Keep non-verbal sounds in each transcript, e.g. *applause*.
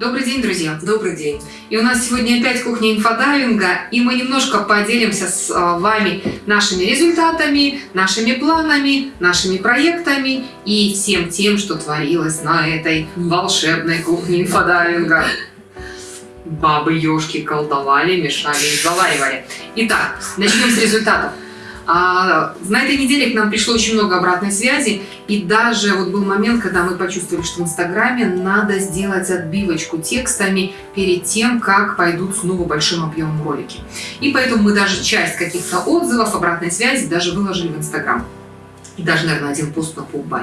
Добрый день, друзья! Добрый день! И у нас сегодня опять кухня инфодайвинга, и мы немножко поделимся с а, вами нашими результатами, нашими планами, нашими проектами и всем тем, что творилось на этой волшебной кухне инфодайвинга. Бабы ёшки колдовали, мешали и заваривали. Итак, начнем с результатов. А, на этой неделе к нам пришло очень много обратной связи, и даже вот был момент, когда мы почувствовали, что в Инстаграме надо сделать отбивочку текстами перед тем, как пойдут снова большим объемом ролики. И поэтому мы даже часть каких-то отзывов, обратной связи даже выложили в Инстаграм и даже, наверное, один пост на Пубай.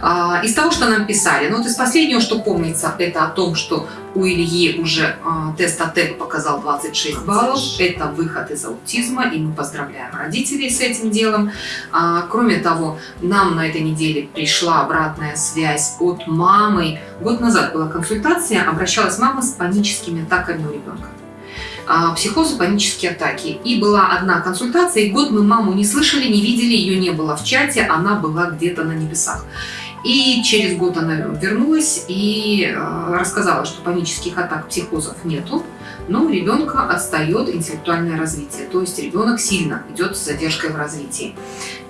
А, из того, что нам писали, ну вот из последнего, что помнится, это о том, что у Ильи уже а, тест АТЭК показал 26 баллов. Это выход из аутизма, и мы поздравляем родителей с этим делом. А, кроме того, нам на этой неделе пришла обратная связь от мамы. Год назад была консультация, обращалась мама с паническими атаками у ребенка. А, психозы, панические атаки. И была одна консультация, и год мы маму не слышали, не видели, ее не было в чате, она была где-то на небесах. И через год она вернулась и э, рассказала, что панических атак, психозов нету, но у ребенка отстает интеллектуальное развитие, то есть ребенок сильно идет с задержкой в развитии.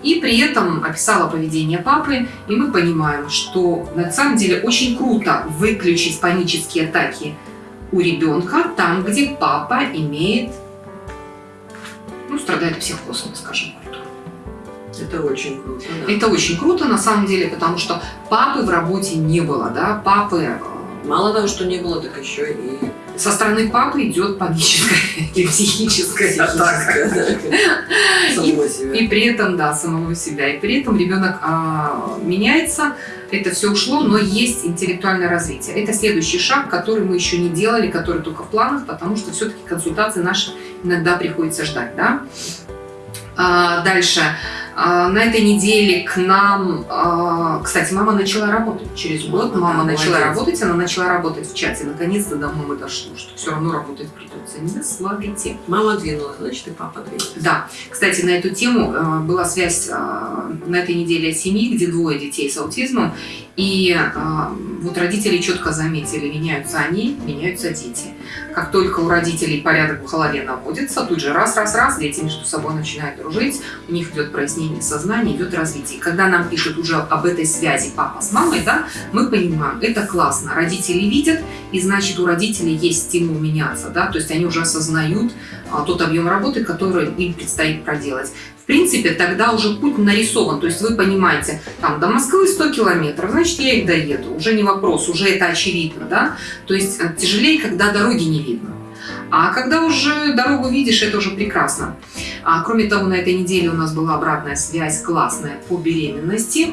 И при этом описала поведение папы, и мы понимаем, что на самом деле очень круто выключить панические атаки у ребенка там, где папа имеет, ну, страдает психозом, скажем это очень круто. Да. Это очень круто на самом деле, потому что папы в работе не было, да, папы... Э, Мало того, что не было, так еще и... Со стороны папы идет паническая *laughs* психическая атака. *laughs* И при этом, да, самого себя. И при этом ребенок а, меняется, это все ушло, но есть интеллектуальное развитие. Это следующий шаг, который мы еще не делали, который только в планах, потому что все-таки консультации наши иногда приходится ждать. Да? А, дальше. На этой неделе к нам, а, кстати, мама начала работать через год, мама, мама начала молодец. работать, она начала работать в чате, наконец-то до мамы дошло, что все равно работать придется, не слабите. Мама двинула, значит и папа двинулся. Да, кстати, на эту тему а, была связь на этой неделе семьи, где двое детей с аутизмом, и вот родители четко заметили, меняются они, меняются дети. Как только у родителей порядок в голове наводится, тут же раз-раз-раз, дети между собой начинают дружить, у них идет прояснение сознания, идет развитие. когда нам пишут уже об этой связи папа с мамой, да, мы понимаем, это классно. Родители видят, и значит у родителей есть стимул меняться, да, то есть они уже осознают а, тот объем работы, который им предстоит проделать принципе, тогда уже путь нарисован. То есть вы понимаете, там до Москвы 100 километров, значит, я их доеду. Уже не вопрос, уже это очевидно. Да? То есть э, тяжелее, когда дороги не видно. А когда уже дорогу видишь, это уже прекрасно. А, кроме того, на этой неделе у нас была обратная связь классная по беременности.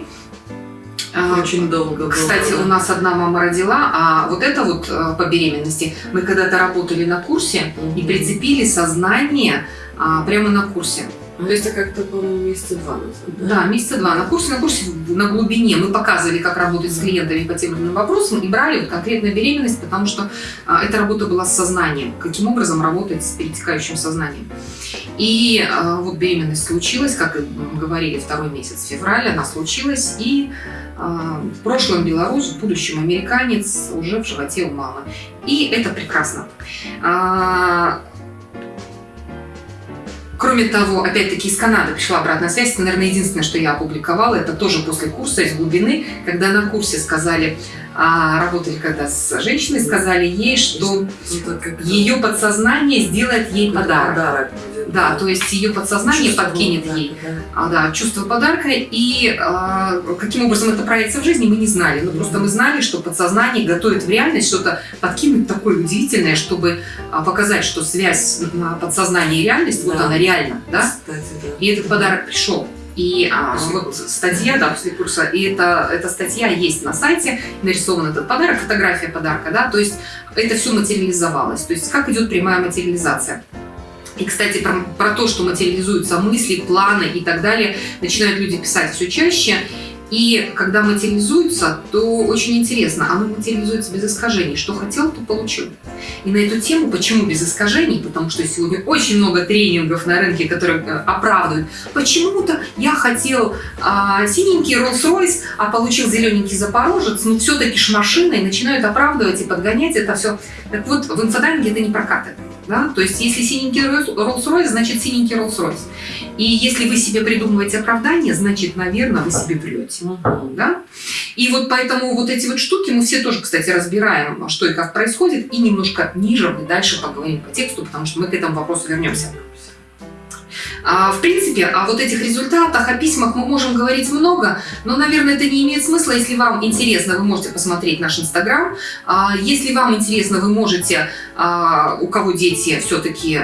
А, Очень долго. Кстати, у нас одна мама родила, а вот это вот э, по беременности мы когда-то работали на курсе и прицепили сознание а, прямо на курсе. Ну, это как-то, по-моему, месяца два назад. Да? да, месяца два. На курсе, на курсе на глубине мы показывали, как работать с клиентами по тем или иным вопросам и брали вот конкретную беременность, потому что а, эта работа была с сознанием. Каким образом работать с перетекающим сознанием. И а, вот беременность случилась, как и говорили, второй месяц февраля, она случилась. И а, в прошлом белорус, в будущем американец уже в животе у мамы. И это прекрасно. А, Кроме того, опять-таки из Канады пришла обратная связь. Это, наверное, единственное, что я опубликовала. Это тоже после курса из глубины, когда на курсе сказали, а, работали когда с женщиной, сказали ей, что ее подсознание сделает ей подарок. Да, то есть ее подсознание чувство подкинет подарка, ей да. А, да, чувство подарка. И а, каким образом это проявится в жизни, мы не знали. Но -hmm. просто мы знали, что подсознание готовит в реальность что-то подкинуть такое удивительное, чтобы а, показать, что связь подсознания и реальность, да. вот она реальна. Да? Кстати, да. И этот подарок пришел. И а, вот статья, да, после курса, и это, эта статья есть на сайте, нарисован этот подарок, фотография подарка, да, то есть это все материализовалось. То есть как идет прямая материализация. И, кстати, про, про то, что материализуются мысли, планы и так далее, начинают люди писать все чаще. И когда материализуется, то очень интересно, оно материализуется без искажений. Что хотел, то получил. И на эту тему, почему без искажений, потому что сегодня очень много тренингов на рынке, которые э, оправдывают. Почему-то я хотел а, синенький Rolls-Royce, а получил зелененький Запорожец, но все-таки ж машина, и начинают оправдывать и подгонять это все. Так вот, в инфодайинге это не прокатывает. Да? То есть, если синенький Rolls-Royce, значит синенький Rolls-Royce. И если вы себе придумываете оправдание, значит, наверное, вы себе врете. Да? И вот поэтому вот эти вот штуки мы все тоже, кстати, разбираем, что и как происходит, и немножко ниже мы дальше поговорим по тексту, потому что мы к этому вопросу вернемся. А, в принципе, о вот этих результатах, о письмах мы можем говорить много, но, наверное, это не имеет смысла. Если вам интересно, вы можете посмотреть наш Инстаграм. А, если вам интересно, вы можете, а, у кого дети все-таки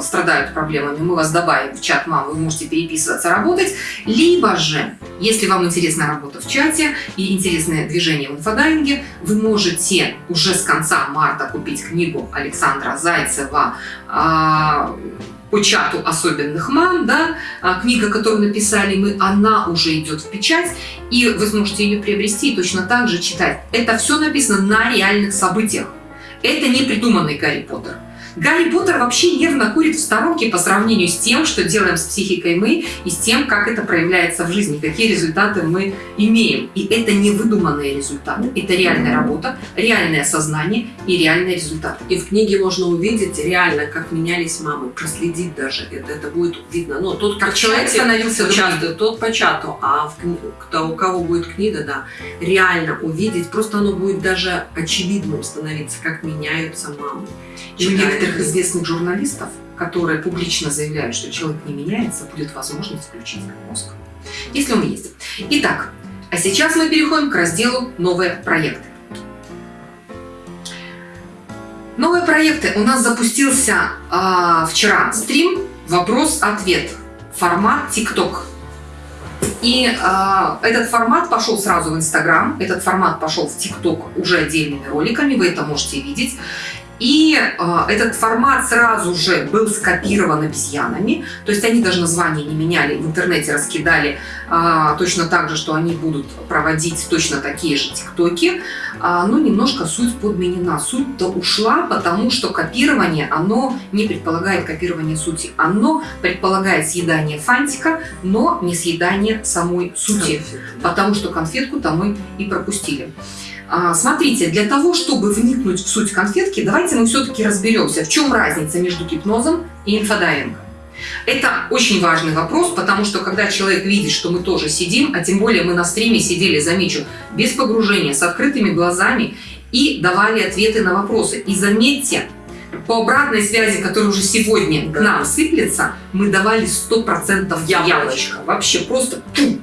страдают проблемами, мы вас добавим в чат мам, вы можете переписываться, работать. Либо же, если вам интересна работа в чате и интересное движение в инфодайинге, вы можете уже с конца марта купить книгу Александра Зайцева по чату особенных мам, да, а, книга, которую написали мы, она уже идет в печать, и вы сможете ее приобрести и точно так же читать. Это все написано на реальных событиях. Это не придуманный Гарри Поттер. Гарри Поттер вообще нервно курит в сторонке по сравнению с тем, что делаем с психикой мы, и с тем, как это проявляется в жизни, какие результаты мы имеем. И это не выдуманные результаты, это реальная работа, реальное сознание и реальные результаты. И в книге можно увидеть реально, как менялись мамы, проследить даже это, это будет видно. Но тот, как человек становился участвует, тот по чату, а в, кто, у кого будет книга, да, реально увидеть, просто оно будет даже очевидным становиться, как меняются мамы. И у некоторых известных журналистов, которые публично заявляют, что человек не меняется, будет возможность включить мозг. Если он есть. Итак, а сейчас мы переходим к разделу «Новые проекты». Новые проекты. У нас запустился э, вчера стрим «Вопрос-ответ». Формат TikTok. И э, этот формат пошел сразу в Инстаграм, этот формат пошел в ТикТок уже отдельными роликами, вы это можете видеть. И э, этот формат сразу же был скопирован обезьянами, то есть они даже название не меняли, в интернете раскидали э, точно так же, что они будут проводить точно такие же тиктоки, э, но немножко суть подменена. Суть-то ушла, потому что копирование, оно не предполагает копирование сути, оно предполагает съедание фантика, но не съедание самой сути, потому что конфетку-то мы и пропустили. А, смотрите, для того, чтобы вникнуть в суть конфетки, давайте мы все-таки разберемся, в чем разница между гипнозом и инфодайвингом. Это очень важный вопрос, потому что когда человек видит, что мы тоже сидим, а тем более мы на стриме сидели, замечу, без погружения, с открытыми глазами и давали ответы на вопросы. И заметьте, по обратной связи, которая уже сегодня к нам сыплется, мы давали 100% яблочко. Вообще просто пум.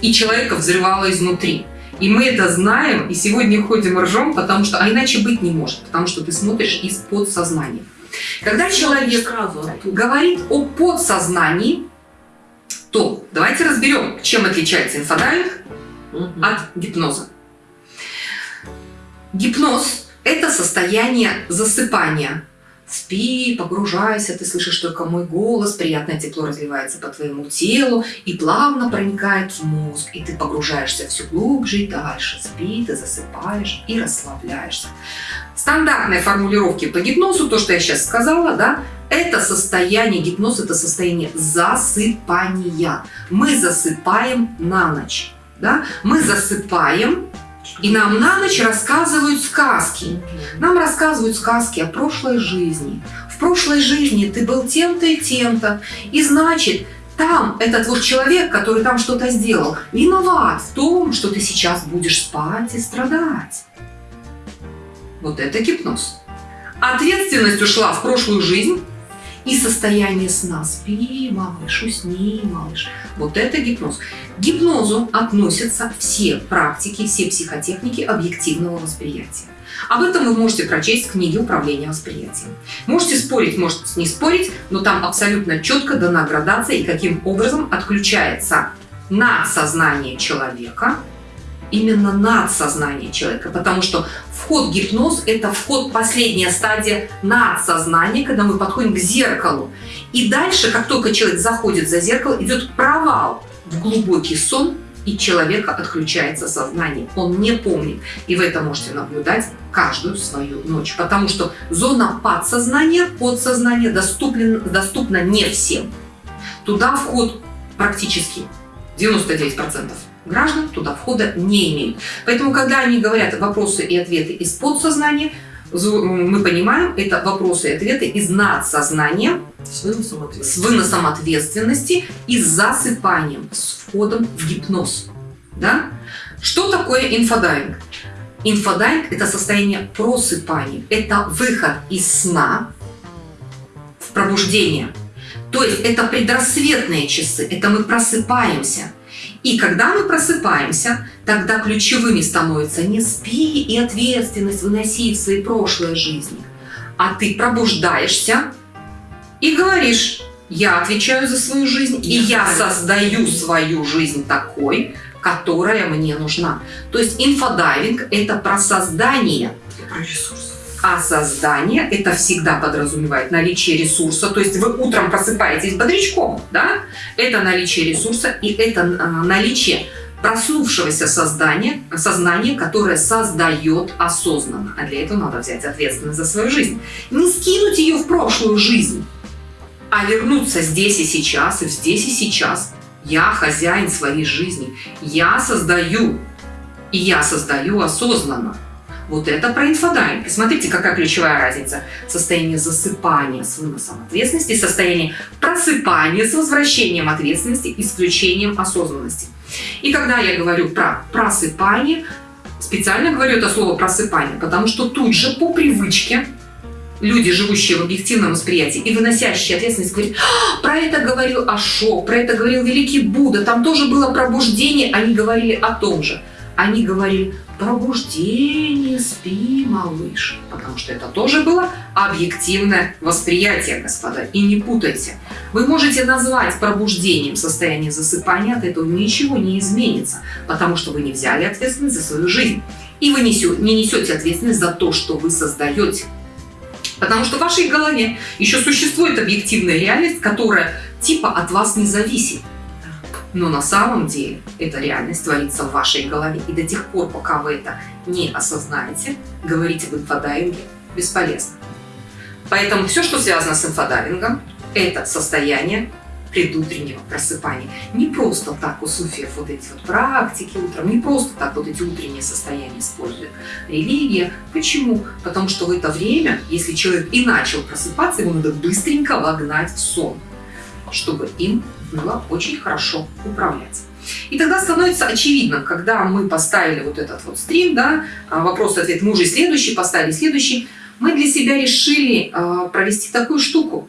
И человека взрывало изнутри. И мы это знаем, и сегодня ходим ржем, потому что, а иначе быть не может, потому что ты смотришь из подсознания. Когда человек говорит о подсознании, то давайте разберем, чем отличается инфодайвинг угу. от гипноза. Гипноз – это состояние засыпания, Спи, погружайся, ты слышишь только мой голос, приятное тепло разливается по твоему телу и плавно проникает в мозг, и ты погружаешься все глубже и дальше. Спи, ты засыпаешь и расслабляешься. Стандартные формулировки по гипнозу, то, что я сейчас сказала, да, это состояние, гипноз – это состояние засыпания. Мы засыпаем на ночь. Да? Мы засыпаем и нам на ночь рассказывают сказки. Нам рассказывают сказки о прошлой жизни. В прошлой жизни ты был тем-то и тем-то. И значит, там этот вот человек, который там что-то сделал, виноват в том, что ты сейчас будешь спать и страдать. Вот это гипноз. Ответственность ушла в прошлую жизнь, и состояние сна. Спи, малыш, усни, малыш. Вот это гипноз. К гипнозу относятся все практики, все психотехники объективного восприятия. Об этом вы можете прочесть в книге «Управление восприятием». Можете спорить, можете не спорить, но там абсолютно четко дана градация и каким образом отключается надсознание человека именно надсознание человека, потому что вход гипноз – это вход, последняя стадия надсознания, когда мы подходим к зеркалу. И дальше, как только человек заходит за зеркало, идет провал в глубокий сон и человека отключается сознание. Он не помнит. И вы это можете наблюдать каждую свою ночь. Потому что зона подсознания, подсознания доступна, доступна не всем. Туда вход практически 99% граждан туда входа не имеют. Поэтому, когда они говорят вопросы и ответы из подсознания, мы понимаем, это вопросы и ответы из надсознания с выносом, с выносом ответственности и с засыпанием, с входом в гипноз. Да? Что такое инфодайвинг? Инфодайвинг – это состояние просыпания, это выход из сна в пробуждение. То есть это предрассветные часы, это мы просыпаемся – и когда мы просыпаемся, тогда ключевыми становятся не спи и ответственность выноси в своей прошлой жизни, а ты пробуждаешься и говоришь, я отвечаю за свою жизнь, и я создаю свою жизнь такой, которая мне нужна. То есть инфодайвинг – это про создание. Про ресурс. А создание это всегда подразумевает наличие ресурса. То есть вы утром просыпаетесь бодрячком, да? Это наличие ресурса и это а, наличие проснувшегося создания, сознания, которое создает осознанно. А для этого надо взять ответственность за свою жизнь. Не скинуть ее в прошлую жизнь, а вернуться здесь и сейчас, и здесь и сейчас. Я хозяин своей жизни. Я создаю. И я создаю осознанно. Вот это про инфодайвинг. Смотрите, какая ключевая разница. Состояние засыпания с выносом ответственности, состояние просыпания с возвращением ответственности, с включением осознанности. И когда я говорю про просыпание, специально говорю это слово просыпание, потому что тут же по привычке люди, живущие в объективном восприятии и выносящие ответственность, говорят, «А, про это говорил Ошо, про это говорил великий Будда, там тоже было пробуждение, они говорили о том же. Они говорили, пробуждение, спи, малыш. Потому что это тоже было объективное восприятие, господа. И не путайте. Вы можете назвать пробуждением состояние засыпания, от этого ничего не изменится, потому что вы не взяли ответственность за свою жизнь. И вы не несете ответственность за то, что вы создаете. Потому что в вашей голове еще существует объективная реальность, которая типа от вас не зависит. Но на самом деле эта реальность творится в вашей голове. И до тех пор, пока вы это не осознаете, говорить об инфодайвинге бесполезно. Поэтому все, что связано с инфодайвингом, это состояние предутреннего просыпания. Не просто так у суфиев вот эти вот практики утром, не просто так вот эти утренние состояния использует религия. Почему? Потому что в это время, если человек и начал просыпаться, ему надо быстренько вогнать в сон, чтобы им было очень хорошо управляться. И тогда становится очевидно, когда мы поставили вот этот вот стрим, да, а, вопрос-ответ, мы уже следующий поставили, следующий, мы для себя решили э, провести такую штуку.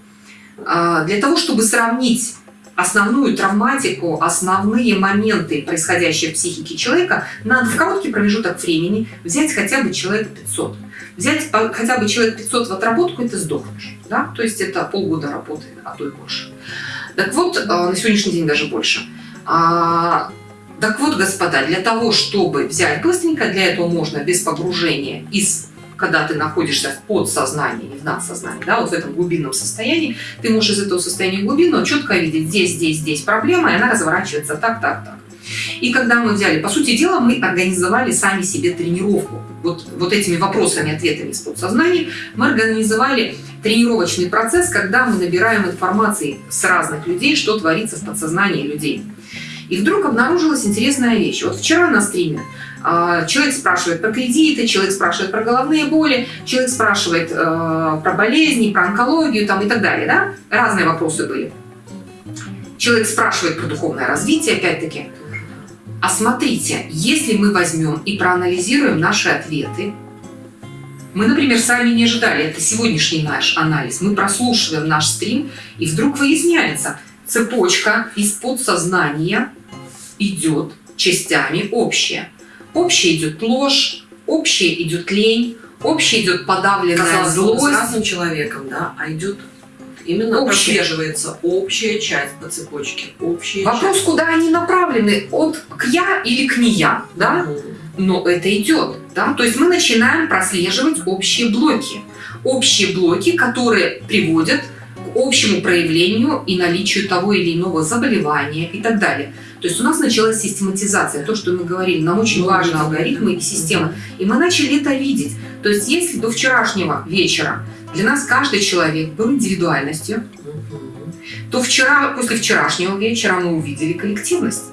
Э, для того, чтобы сравнить основную травматику, основные моменты, происходящие в психике человека, надо в короткий промежуток времени взять хотя бы человека 500. Взять хотя бы человек 500 в отработку, это сдохнешь. Да? То есть это полгода работы, а то и больше. Так вот, э, на сегодняшний день даже больше. А, так вот, господа, для того, чтобы взять быстренько, для этого можно без погружения из когда ты находишься в подсознании, не в надсознании, да, вот в этом глубинном состоянии, ты можешь из этого состояния глубинного четко видеть здесь, здесь, здесь проблема, и она разворачивается так, так, так. И когда мы взяли, по сути дела, мы организовали сами себе тренировку. Вот, вот этими вопросами, ответами из подсознания мы организовали тренировочный процесс, когда мы набираем информации с разных людей, что творится в подсознании людей. И вдруг обнаружилась интересная вещь. Вот вчера на стриме э, человек спрашивает про кредиты, человек спрашивает про головные боли, человек спрашивает э, про болезни, про онкологию там, и так далее. Да? Разные вопросы были. Человек спрашивает про духовное развитие, опять-таки. А смотрите, если мы возьмем и проанализируем наши ответы, мы, например, сами не ожидали, это сегодняшний наш анализ. Мы прослушиваем наш стрим, и вдруг выясняется, цепочка из подсознания идет частями общая. Общая идет ложь, общая идет лень, общая идет подавленная Казалось, злость. с разным человеком, да, а идет именно общая. прослеживается общая часть по цепочке. Общая Вопрос, часть. куда они направлены, от к я или к не я, да? Угу. Но это идет. Да? То есть мы начинаем прослеживать общие блоки. Общие блоки, которые приводят к общему проявлению и наличию того или иного заболевания и так далее. То есть у нас началась систематизация, то, что мы говорили, нам очень важны алгоритмы и системы. И мы начали это видеть. То есть если до вчерашнего вечера для нас каждый человек был индивидуальностью, то вчера, после вчерашнего вечера мы увидели коллективность.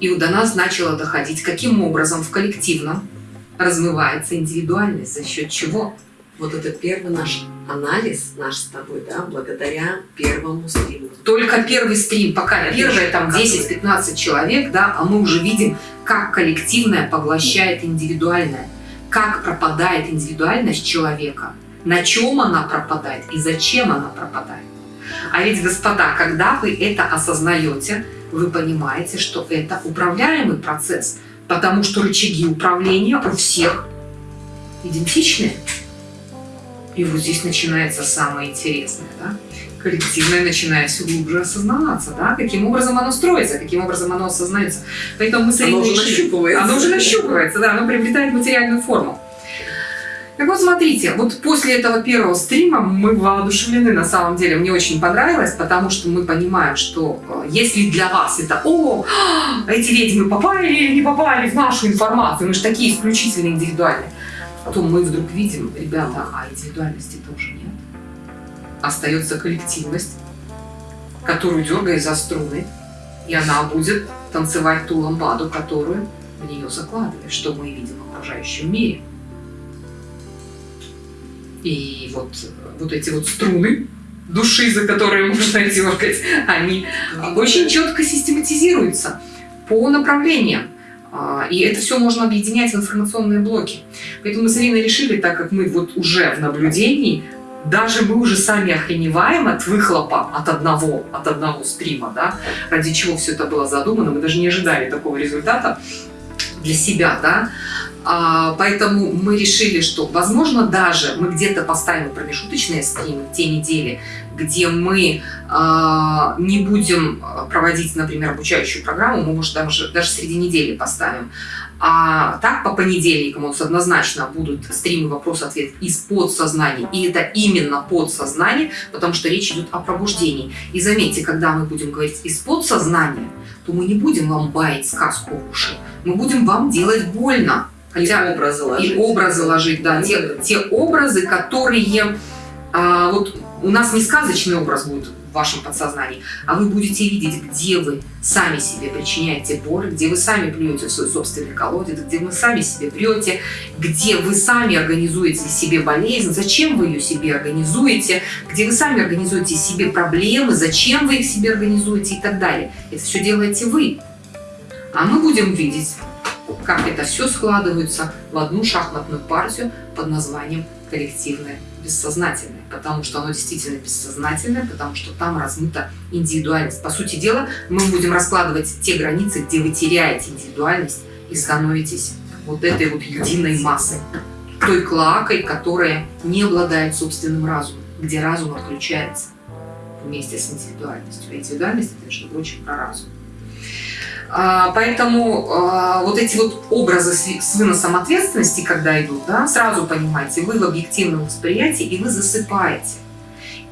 И до нас начало доходить, каким образом в коллективном размывается индивидуальность, за счет чего. Вот это первый наш анализ, наш с тобой, да, благодаря первому стриму. Только первый стрим, пока Конечно, первое там 10-15 человек, да, а мы уже видим, как коллективное поглощает индивидуальное, как пропадает индивидуальность человека, на чем она пропадает и зачем она пропадает. А ведь, господа, когда вы это осознаете, вы понимаете, что это управляемый процесс, потому что рычаги управления у всех идентичны. И вот здесь начинается самое интересное, да? коллективное начинает все глубже осознаваться, да, каким образом оно строится, каким образом оно осознается. Поэтому мы с Оно уже нащупывается. Оно уже нащупывается, да, оно приобретает материальную форму. Так вот, смотрите, вот после этого первого стрима мы воодушевлены на самом деле. Мне очень понравилось, потому что мы понимаем, что э, если для вас это «О, эти ведьмы попали или не попали в нашу информацию, мы же такие исключительно индивидуальные», то мы вдруг видим, ребята, а индивидуальности тоже нет. Остается коллективность, которую дергаешь за струны, и она будет танцевать ту ламбаду, которую в нее закладываешь, что мы видим в окружающем мире. И вот, вот эти вот струны души, за которые *laughs* можно дергать, они очень четко систематизируются по направлениям. А, и это все можно объединять в информационные блоки. Поэтому мы с Ириной решили, так как мы вот уже в наблюдении, даже мы уже сами охреневаем от выхлопа от одного, от одного стрима, да, ради чего все это было задумано, мы даже не ожидали такого результата для себя, да, поэтому мы решили, что, возможно, даже мы где-то поставим промежуточные стримы в те недели, где мы а, не будем проводить, например, обучающую программу, мы, может, даже, даже среди недели поставим. А так по понедельникам у нас однозначно будут стримы вопрос-ответ из подсознания. И это именно подсознание, потому что речь идет о пробуждении. И заметьте, когда мы будем говорить из подсознания, то мы не будем вам баять сказку в уши. Мы будем вам делать больно. Хотя, и образы ложить. И образы ложить, да. Те, те образы, которые... А, вот у нас не сказочный образ будет в вашем подсознании, а вы будете видеть, где вы сами себе причиняете боль, где вы сами плюете в свой собственный колодец, где вы сами себе прете, где вы сами организуете себе болезнь, зачем вы ее себе организуете, где вы сами организуете себе проблемы, зачем вы их себе организуете и так далее. Это все делаете вы. А мы будем видеть как это все складывается в одну шахматную партию под названием коллективное бессознательное, потому что оно действительно бессознательное, потому что там размыта индивидуальность. По сути дела, мы будем раскладывать те границы, где вы теряете индивидуальность и становитесь вот этой вот единой массой, той клакой, которая не обладает собственным разумом, где разум отключается вместе с индивидуальностью. А индивидуальность, это, между прочим, про разум. А, поэтому а, вот эти вот образы с выносом ответственности, когда идут, да, сразу понимаете, вы в объективном восприятии и вы засыпаете.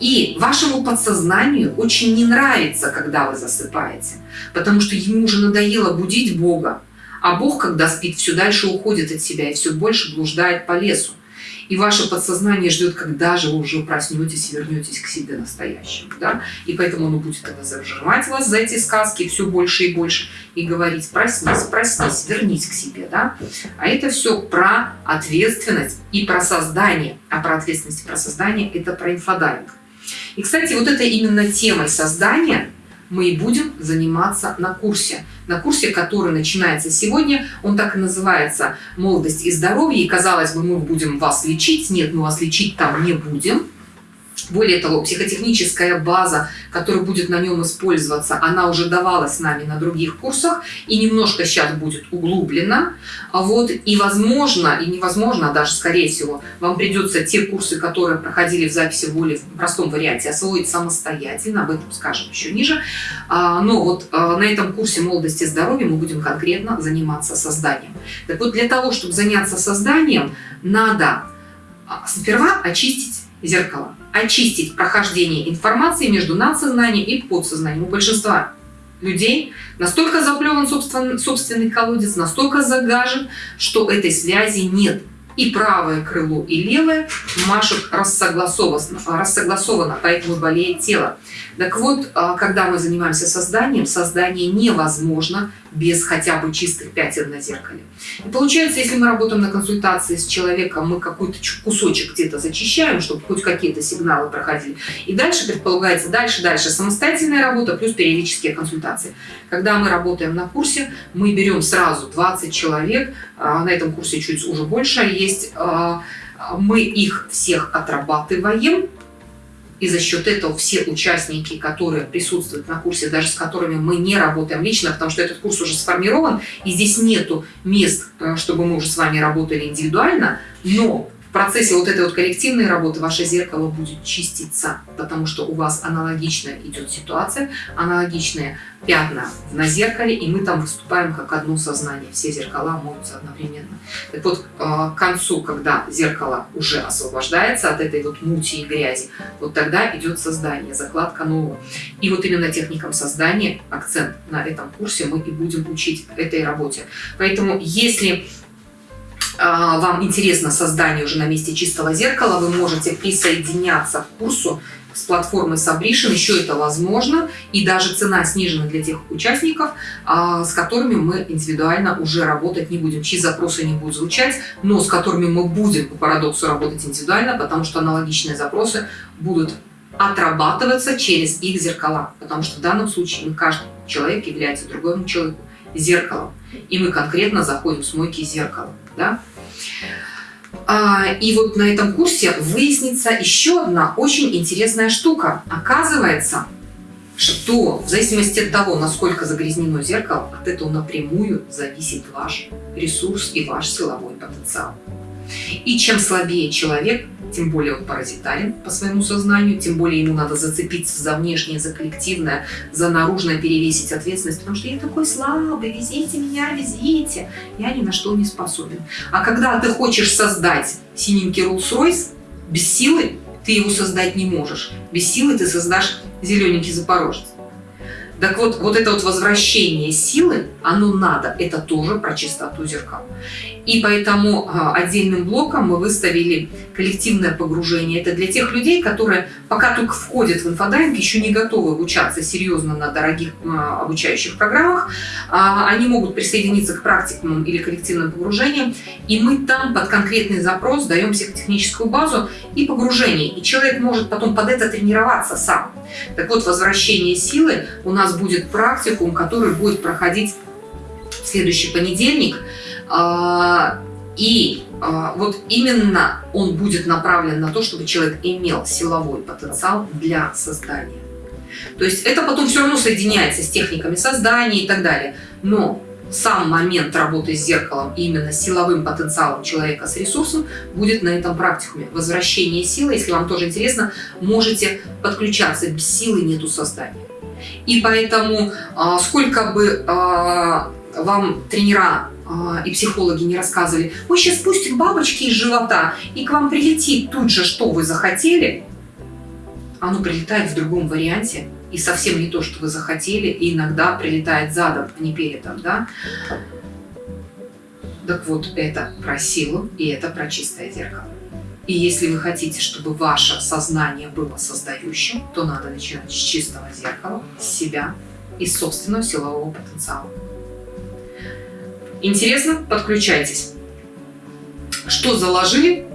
И вашему подсознанию очень не нравится, когда вы засыпаете, потому что ему уже надоело будить Бога, а Бог, когда спит, все дальше уходит от себя и все больше блуждает по лесу. И ваше подсознание ждет, когда же вы уже проснетесь и вернетесь к себе настоящему. Да? И поэтому оно будет тогда зажимать вас за эти сказки все больше и больше и говорить, проснись, проснись, вернись к себе. Да? А это все про ответственность и про создание. А про ответственность и про создание – это про инфодайвинг. И, кстати, вот это именно темой создания мы и будем заниматься на курсе на курсе, который начинается сегодня. Он так и называется «Молодость и здоровье». И, казалось бы, мы будем вас лечить. Нет, мы вас лечить там не будем. Более того, психотехническая база, которая будет на нем использоваться, она уже давалась нами на других курсах и немножко сейчас будет углублена. Вот, и возможно, и невозможно, а даже скорее всего, вам придется те курсы, которые проходили в записи в более простом варианте, освоить самостоятельно, об этом скажем еще ниже. А, но вот а, на этом курсе молодости и здоровья мы будем конкретно заниматься созданием. Так вот, для того, чтобы заняться созданием, надо сперва очистить зеркало очистить прохождение информации между надсознанием и подсознанием. У большинства людей настолько заплеван собственный, собственный колодец, настолько загажен, что этой связи нет и правое крыло, и левое машут рассогласованно, рассогласованно, поэтому болеет тело. Так вот, а, когда мы занимаемся созданием, создание невозможно без хотя бы чистых пятен на зеркале. И получается, если мы работаем на консультации с человеком, мы какой-то кусочек где-то зачищаем, чтобы хоть какие-то сигналы проходили. И дальше предполагается, дальше, дальше самостоятельная работа плюс периодические консультации. Когда мы работаем на курсе, мы берем сразу 20 человек, а, на этом курсе чуть уже больше есть, а, мы их всех отрабатываем, и за счет этого все участники, которые присутствуют на курсе, даже с которыми мы не работаем лично, потому что этот курс уже сформирован, и здесь нету мест, э, чтобы мы уже с вами работали индивидуально, но в процессе вот этой вот коллективной работы ваше зеркало будет чиститься, потому что у вас аналогичная идет ситуация, аналогичные пятна на зеркале, и мы там выступаем как одно сознание. Все зеркала моются одновременно. Так вот, э, к концу, когда зеркало уже освобождается от этой вот мути и грязи, вот тогда идет создание, закладка нового. И вот именно техникам создания, акцент на этом курсе мы и будем учить этой работе. Поэтому, если а, вам интересно создание уже на месте чистого зеркала, вы можете присоединяться к курсу с платформы Sabrition, еще это возможно, и даже цена снижена для тех участников, а, с которыми мы индивидуально уже работать не будем, чьи запросы не будут звучать, но с которыми мы будем по парадоксу работать индивидуально, потому что аналогичные запросы будут отрабатываться через их зеркала, потому что в данном случае каждый человек является другому человеку зеркалом, и мы конкретно заходим с мойки зеркала. Да? А, и вот на этом курсе выяснится еще одна очень интересная штука. Оказывается, что в зависимости от того, насколько загрязнено зеркало, от этого напрямую зависит ваш ресурс и ваш силовой потенциал. И чем слабее человек, тем более он паразитарен по своему сознанию, тем более ему надо зацепиться за внешнее, за коллективное, за наружное перевесить ответственность, потому что я такой слабый, везите меня, везите, я ни на что не способен. А когда ты хочешь создать синенький Rolls-Royce, без силы ты его создать не можешь. Без силы ты создашь зелененький Запорожец. Так вот, вот это вот возвращение силы, оно надо, это тоже про чистоту зеркал. И поэтому а, отдельным блоком мы выставили коллективное погружение. Это для тех людей, которые пока только входят в инфодайвинг, еще не готовы обучаться серьезно на дорогих а, обучающих программах. А, они могут присоединиться к практикумам или коллективным погружениям. И мы там под конкретный запрос даем психотехническую базу и погружение. И человек может потом под это тренироваться сам. Так вот, возвращение силы у нас будет практикум, который будет проходить в следующий понедельник – и а, вот именно он будет направлен на то, чтобы человек имел силовой потенциал для создания. То есть это потом все равно соединяется с техниками создания и так далее. Но сам момент работы с зеркалом именно силовым потенциалом человека с ресурсом будет на этом практикуме. Возвращение силы, если вам тоже интересно, можете подключаться. Без силы нету создания. И поэтому а, сколько бы вам тренера а, и психологи не рассказывали, мы сейчас спустим бабочки из живота, и к вам прилетит тут же, что вы захотели, оно прилетает в другом варианте, и совсем не то, что вы захотели, и иногда прилетает задом, а не передом, да? Так вот, это про силу, и это про чистое зеркало. И если вы хотите, чтобы ваше сознание было создающим, то надо начинать с чистого зеркала, с себя и собственного силового потенциала. Интересно? Подключайтесь. Что заложили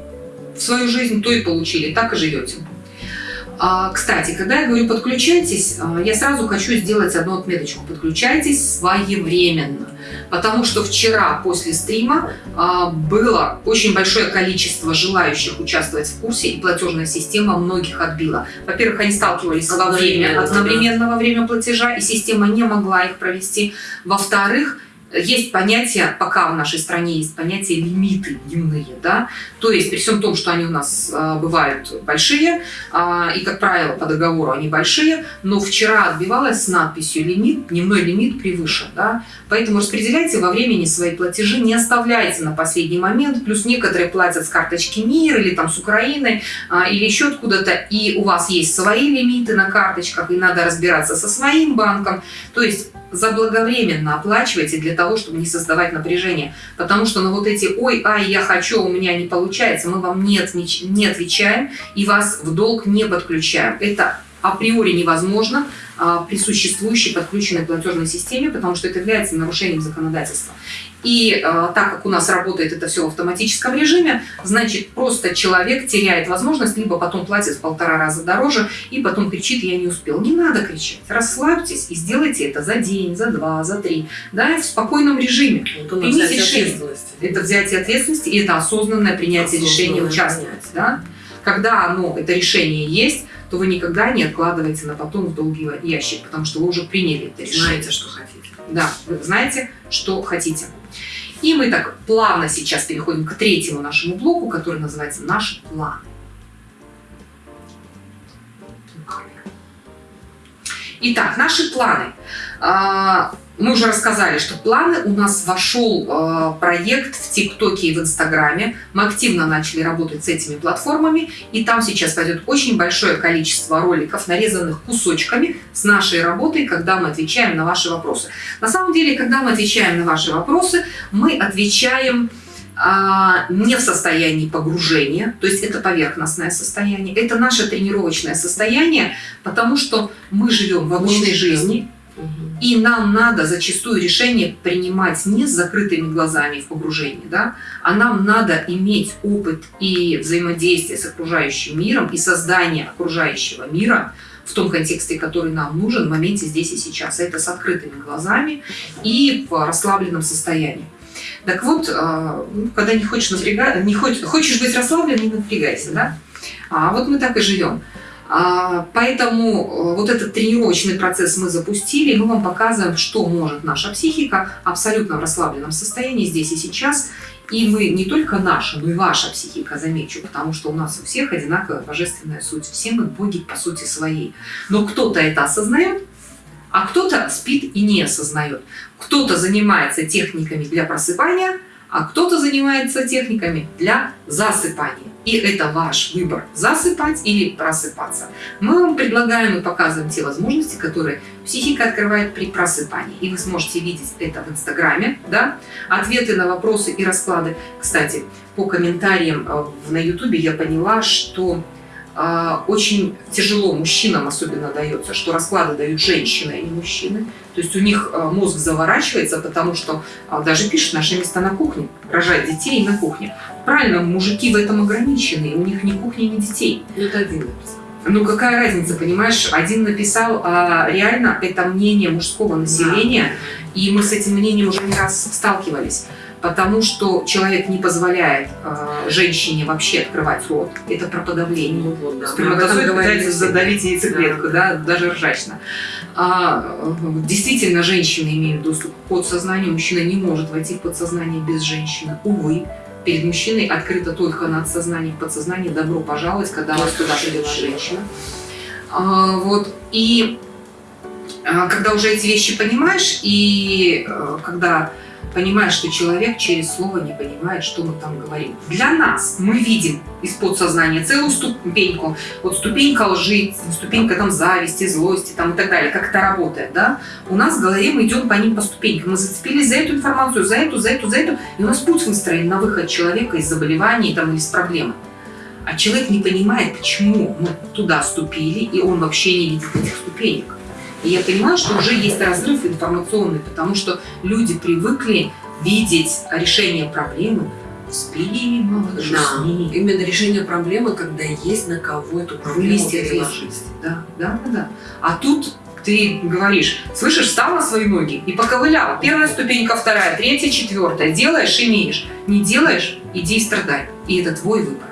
в свою жизнь, то и получили. Так и живете. А, кстати, когда я говорю подключайтесь, а, я сразу хочу сделать одну отметочку. Подключайтесь своевременно. Потому что вчера после стрима а, было очень большое количество желающих участвовать в курсе, и платежная система многих отбила. Во-первых, они сталкивались во время одновременно во время платежа, и система не могла их провести. Во-вторых, есть понятие, пока в нашей стране есть понятие лимиты дневные, да, то есть при всем том, что они у нас э, бывают большие, э, и, как правило, по договору они большие, но вчера отбивалась с надписью «лимит», дневной лимит превышен, да, поэтому распределяйте во времени свои платежи, не оставляйте на последний момент, плюс некоторые платят с карточки МИР или там с Украины, э, или еще откуда-то, и у вас есть свои лимиты на карточках, и надо разбираться со своим банком, то есть заблаговременно оплачивайте для того, чтобы не создавать напряжение. Потому что на вот эти «ой, ай, я хочу, у меня не получается», мы вам нет, не отвечаем и вас в долг не подключаем. Это априори невозможно а, при существующей подключенной платежной системе, потому что это является нарушением законодательства. И э, так как у нас работает это все в автоматическом режиме, значит, просто человек теряет возможность, либо потом платит в полтора раза дороже, и потом кричит, я не успел. Не надо кричать. Расслабьтесь и сделайте это за день, за два, за три, да, в спокойном режиме. Вот Примите решение. Это взятие ответственности и это осознанное принятие осознанное решения участвовать. Да? Когда оно, это решение есть, то вы никогда не откладываете на потом в долгий ящик, потому что вы уже приняли это решение. Знаете, что хотите. Да, вы знаете, что хотите. И мы так плавно сейчас переходим к третьему нашему блоку, который называется «Наши планы». Итак, наши планы. А, мы уже рассказали, что планы у нас вошел э, проект в ТикТоке и в Инстаграме. Мы активно начали работать с этими платформами, и там сейчас пойдет очень большое количество роликов, нарезанных кусочками с нашей работой, когда мы отвечаем на ваши вопросы. На самом деле, когда мы отвечаем на ваши вопросы, мы отвечаем а, не в состоянии погружения, то есть это поверхностное состояние, это наше тренировочное состояние, потому что мы живем в обычной жизни, и нам надо зачастую решение принимать не с закрытыми глазами в погружении, да, а нам надо иметь опыт и взаимодействие с окружающим миром и создание окружающего мира в том контексте, который нам нужен в моменте здесь и сейчас. Это с открытыми глазами и в расслабленном состоянии. Так вот, ну, когда не хочешь напрягать, не хочешь, хочешь быть расслаблен, не напрягайся, да? А вот мы так и живем. А, поэтому э, вот этот тренировочный процесс мы запустили, мы вам показываем, что может наша психика абсолютно в расслабленном состоянии здесь и сейчас. И мы не только наша, но и ваша психика, замечу, потому что у нас у всех одинаковая божественная суть. Все мы боги по сути своей. Но кто-то это осознает, а кто-то спит и не осознает. Кто-то занимается техниками для просыпания, а кто-то занимается техниками для засыпания. И это ваш выбор, засыпать или просыпаться. Мы вам предлагаем и показываем те возможности, которые психика открывает при просыпании. И вы сможете видеть это в Инстаграме, да? ответы на вопросы и расклады. Кстати, по комментариям э, на Ютубе я поняла, что очень тяжело мужчинам особенно дается, что расклады дают женщины, а не мужчины. То есть у них а, мозг заворачивается, потому что а, даже пишут наши места на кухне, рожать детей на кухне. Правильно, мужики в этом ограничены, у них ни кухни, ни детей. Ну, это один написал. Ну какая разница, понимаешь? Один написал, а реально это мнение мужского населения, да. и мы с этим мнением уже не раз сталкивались потому что человек не позволяет э, женщине вообще открывать рот. Это про подавление. Ну, вот, да. Сперматозоид пытается задавить яйцеклетку, да, да, даже ржачно. А, действительно, женщины имеют доступ к подсознанию, мужчина не может войти в подсознание без женщины. Увы, перед мужчиной открыто только надсознание и подсознание. Добро пожаловать, когда вас туда привела женщина. А, вот. И а, когда уже эти вещи понимаешь, и а, когда понимая, что человек через слово не понимает, что мы там говорим. Для нас мы видим из подсознания целую ступеньку. Вот ступенька лжи, ступенька там зависти, злости там и так далее. Как это работает, да? У нас в голове мы идем по ним по ступенькам. Мы зацепились за эту информацию, за эту, за эту, за эту. И у нас путь выстроен на выход человека из заболеваний там, или с проблемы. А человек не понимает, почему мы туда ступили, и он вообще не видит этих ступенек. И я понимаю, что уже есть разрыв информационный, потому что люди привыкли видеть решение проблемы спи, малыш, да. Именно решение проблемы, когда есть на кого эту проблему переложить. Да, да, да, да. А тут ты говоришь, слышишь, встал на свои ноги и поковылял. Первая ступенька, вторая, третья, четвертая. Делаешь, имеешь. Не делаешь, иди и страдай. И это твой выбор.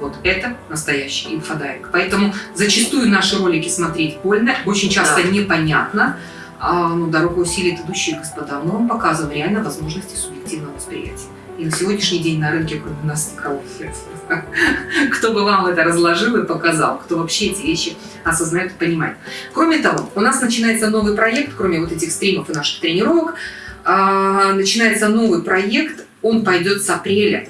Вот это настоящий инфодайвинг. Поэтому зачастую наши ролики смотреть больно, очень часто да. непонятно. а, ну, дорогу осилит идущий, господа. Мы вам показываем реально возможности субъективного восприятия. И на сегодняшний день на рынке, кроме нас, никого нет. *laughs* Кто бы вам это разложил и показал, кто вообще эти вещи осознает и понимает. Кроме того, у нас начинается новый проект, кроме вот этих стримов и наших тренировок, а, начинается новый проект, он пойдет с апреля.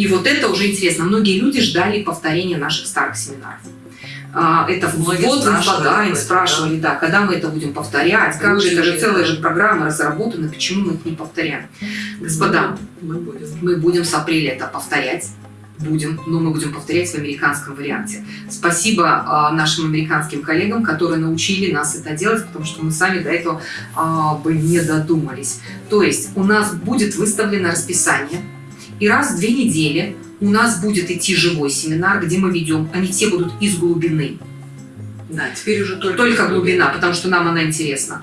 И вот это уже интересно. Многие люди ждали повторения наших старых семинаров. А, это Многие вот спрашивали, спрашивали, да. да, когда мы это будем повторять, как же, это же целая же программа разработана, почему мы их не повторяем. Господа, мы будем. мы будем с апреля это повторять, будем, но мы будем повторять в американском варианте. Спасибо а, нашим американским коллегам, которые научили нас это делать, потому что мы сами до этого а, бы не додумались. То есть у нас будет выставлено расписание, и раз в две недели у нас будет идти живой семинар, где мы ведем, они все будут из глубины. Да, теперь уже только, только глубина, потому что нам она интересна.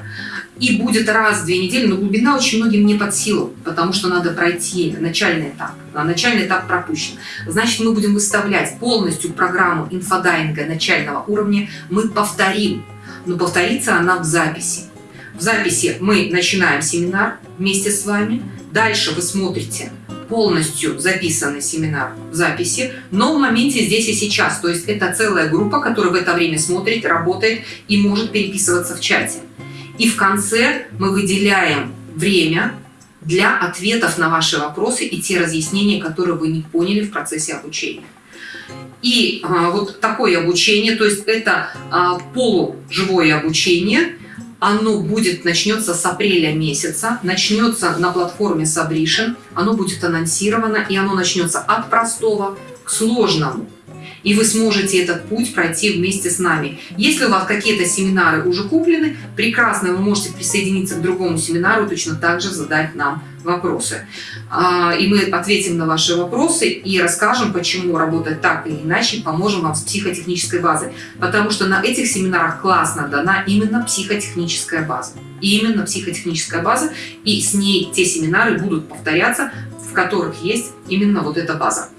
И будет раз в две недели, но глубина очень многим не под силу, потому что надо пройти начальный этап. А начальный этап пропущен. Значит, мы будем выставлять полностью программу инфодайинга начального уровня, мы повторим, но повторится она в записи. В записи мы начинаем семинар вместе с вами, дальше вы смотрите полностью записанный семинар в записи, но в моменте здесь и сейчас. То есть это целая группа, которая в это время смотрит, работает и может переписываться в чате. И в конце мы выделяем время для ответов на ваши вопросы и те разъяснения, которые вы не поняли в процессе обучения. И а, вот такое обучение, то есть это а, полуживое обучение – оно будет, начнется с апреля месяца, начнется на платформе Subration, оно будет анонсировано, и оно начнется от простого к сложному и вы сможете этот путь пройти вместе с нами. Если у вас какие-то семинары уже куплены, прекрасно, вы можете присоединиться к другому семинару, точно так же задать нам вопросы. А, и мы ответим на ваши вопросы и расскажем, почему работать так или иначе, поможем вам с психотехнической базой. Потому что на этих семинарах классно дана именно психотехническая база. Именно психотехническая база, и с ней те семинары будут повторяться, в которых есть именно вот эта база.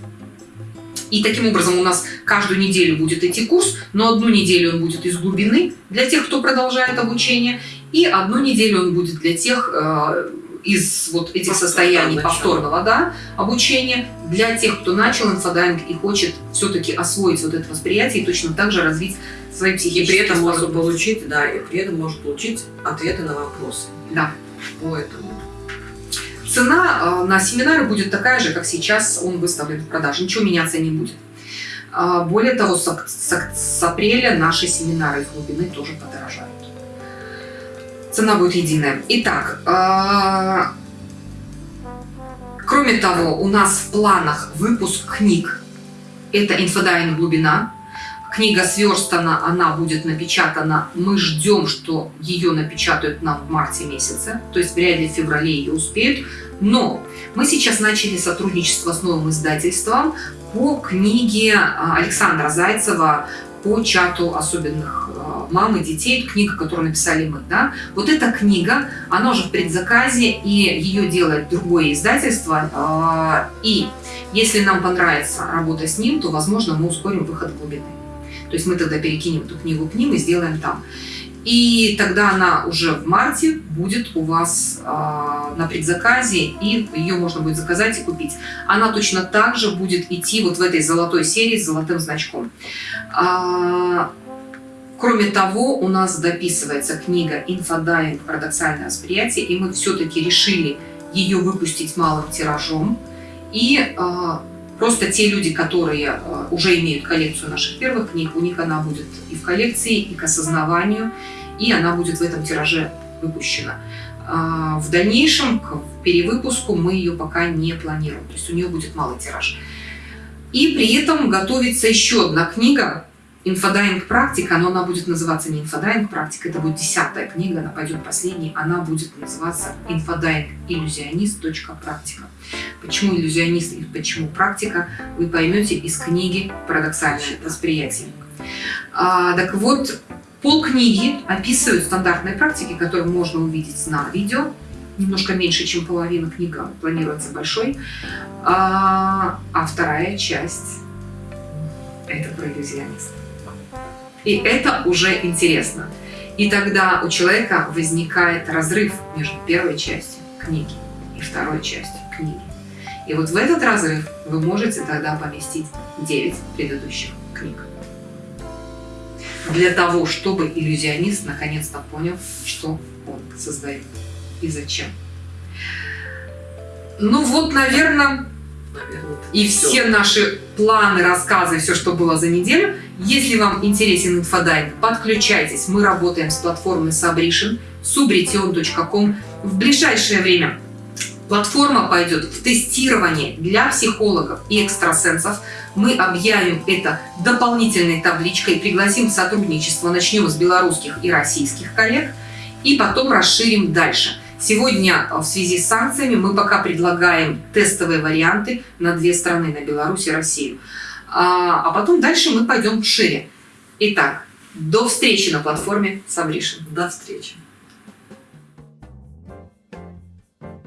И таким образом у нас каждую неделю будет идти курс, но одну неделю он будет из глубины для тех, кто продолжает обучение, и одну неделю он будет для тех, э, из вот этих состояний повторного да, обучения для тех, кто начал инфодайвинг и хочет все-таки освоить вот это восприятие и точно так же развить свои психические И при этом может получить, да, и при этом может получить ответы на вопросы. Да. По этому. Цена э, на семинары будет такая же, как сейчас он выставлен в продаже. Ничего меняться не будет. А, более того, с, с, с апреля наши семинары из глубины тоже подорожают. Цена будет единая. Итак, э, кроме того, у нас в планах выпуск книг. Это «Инфодайинг. Глубина», Книга сверстана, она будет напечатана. Мы ждем, что ее напечатают нам в марте месяце, то есть вряд ли в феврале ее успеют. Но мы сейчас начали сотрудничество с новым издательством по книге а, Александра Зайцева по чату особенных а, мам и детей, книга, которую написали мы. Да? Вот эта книга, она уже в предзаказе, и ее делает другое издательство. А, и если нам понравится работа с ним, то, возможно, мы ускорим выход глубины. То есть мы тогда перекинем эту книгу к ним и сделаем там. И тогда она уже в марте будет у вас э, на предзаказе, и ее можно будет заказать и купить. Она точно так же будет идти вот в этой золотой серии с золотым значком. А, кроме того, у нас дописывается книга «Инфодайинг. Парадоксальное восприятие», и мы все-таки решили ее выпустить малым тиражом. И э, Просто те люди, которые э, уже имеют коллекцию наших первых книг, у них она будет и в коллекции, и к осознаванию, и она будет в этом тираже выпущена. А, в дальнейшем, к перевыпуску, мы ее пока не планируем, то есть у нее будет малый тираж. И при этом готовится еще одна книга, Инфодайинг практика, но она будет называться не инфодайинг практика, это будет десятая книга, она пойдет последней, она будет называться инфодайинг иллюзионист. Практика. Почему иллюзионист и почему практика, вы поймете из книги «Парадоксальное восприятие». А, так вот, полкниги описывают стандартные практики, которые можно увидеть на видео. Немножко меньше, чем половина книга планируется большой. А, а вторая часть – это про иллюзиониста. И это уже интересно. И тогда у человека возникает разрыв между первой частью книги и второй частью книги. И вот в этот разрыв вы можете тогда поместить 9 предыдущих книг. Для того, чтобы иллюзионист наконец-то понял, что он создает и зачем. Ну вот, наверное, и все наши планы, рассказы, все, что было за неделю. Если вам интересен инфодайинг, подключайтесь. Мы работаем с платформой Subrition, subrition.com. В ближайшее время платформа пойдет в тестирование для психологов и экстрасенсов. Мы объявим это дополнительной табличкой, пригласим в сотрудничество, начнем с белорусских и российских коллег, и потом расширим дальше. Сегодня в связи с санкциями мы пока предлагаем тестовые варианты на две страны, на Беларусь и Россию. А, а потом дальше мы пойдем шире. Итак, до встречи на платформе Сабришин. До встречи.